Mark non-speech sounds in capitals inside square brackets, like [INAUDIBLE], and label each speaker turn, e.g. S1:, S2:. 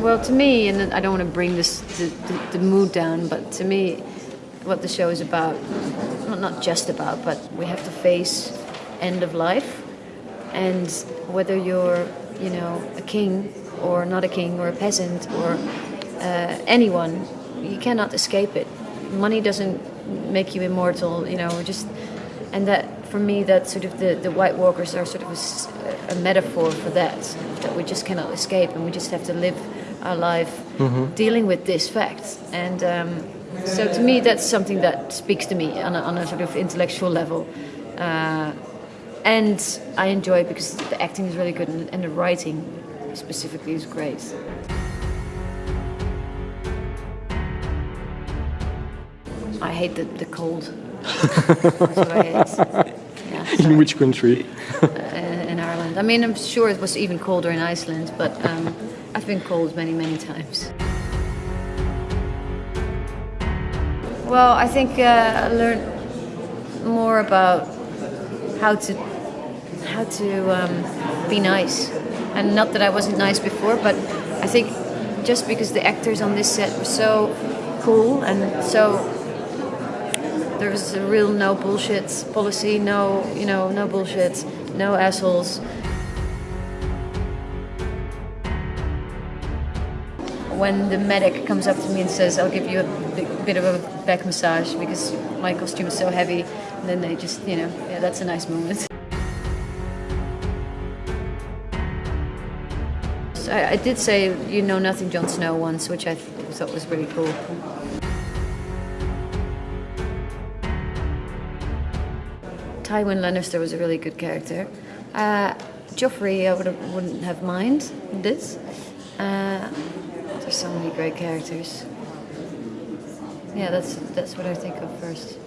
S1: Well, to me, and I don't want to bring this the, the, the mood down, but to me, what the show is about, not, not just about, but we have to face end of life, and whether you're, you know, a king or not a king or a peasant or uh, anyone, you cannot escape it. Money doesn't make you immortal, you know. Just and that for me, that sort of the, the White Walkers are sort of a, a metaphor for that. That we just cannot escape, and we just have to live our life dealing with this fact. And um, so, to me, that's something that speaks to me on a, on a sort of intellectual level. Uh, and I enjoy it because the acting is really good and, and the writing specifically is great. I hate the, the cold. [LAUGHS] That's what I hate. Yeah,
S2: In which country? [LAUGHS]
S1: in Ireland. I mean, I'm sure it was even colder in Iceland, but um, I've been cold many, many times. Well, I think uh, I learned more about how to how to um, be nice, and not that I wasn't nice before, but I think just because the actors on this set were so cool and so there was a real no bullshit policy, no, you know, no bullshit, no assholes. When the medic comes up to me and says, I'll give you a bit of a back massage because my costume is so heavy, and then they just, you know, yeah, that's a nice moment. [LAUGHS] So I, did say, you know nothing, Jon Snow once, which I th- thought was really cool. Tywin Lannister was a really good character. Uh, Joffrey, I would have, wouldn't have mind this. Uh, there's so many great characters. Yeah, that's that's what I think of first.